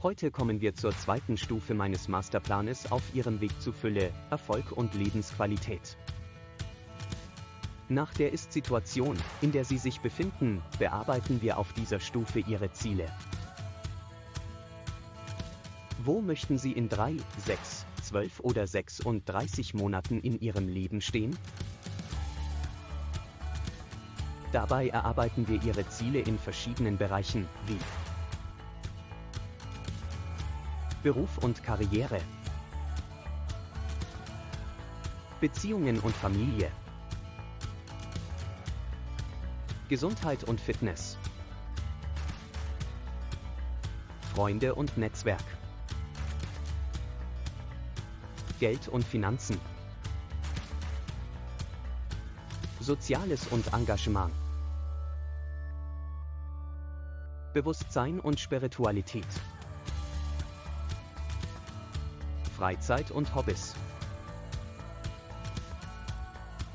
Heute kommen wir zur zweiten Stufe meines Masterplanes auf Ihrem Weg zu Fülle, Erfolg und Lebensqualität. Nach der Ist-Situation, in der Sie sich befinden, bearbeiten wir auf dieser Stufe Ihre Ziele. Wo möchten Sie in 3, 6, 12 oder 36 Monaten in Ihrem Leben stehen? Dabei erarbeiten wir Ihre Ziele in verschiedenen Bereichen, wie Beruf und Karriere, Beziehungen und Familie, Gesundheit und Fitness, Freunde und Netzwerk, Geld und Finanzen, Soziales und Engagement, Bewusstsein und Spiritualität. Freizeit und Hobbys.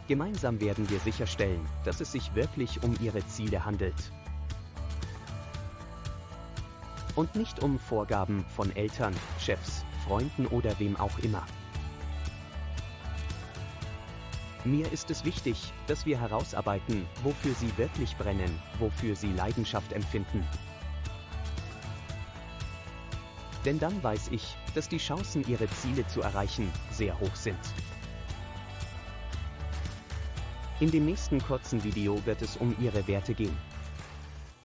Gemeinsam werden wir sicherstellen, dass es sich wirklich um Ihre Ziele handelt. Und nicht um Vorgaben von Eltern, Chefs, Freunden oder wem auch immer. Mir ist es wichtig, dass wir herausarbeiten, wofür Sie wirklich brennen, wofür Sie Leidenschaft empfinden. Denn dann weiß ich, dass die Chancen, Ihre Ziele zu erreichen, sehr hoch sind. In dem nächsten kurzen Video wird es um Ihre Werte gehen.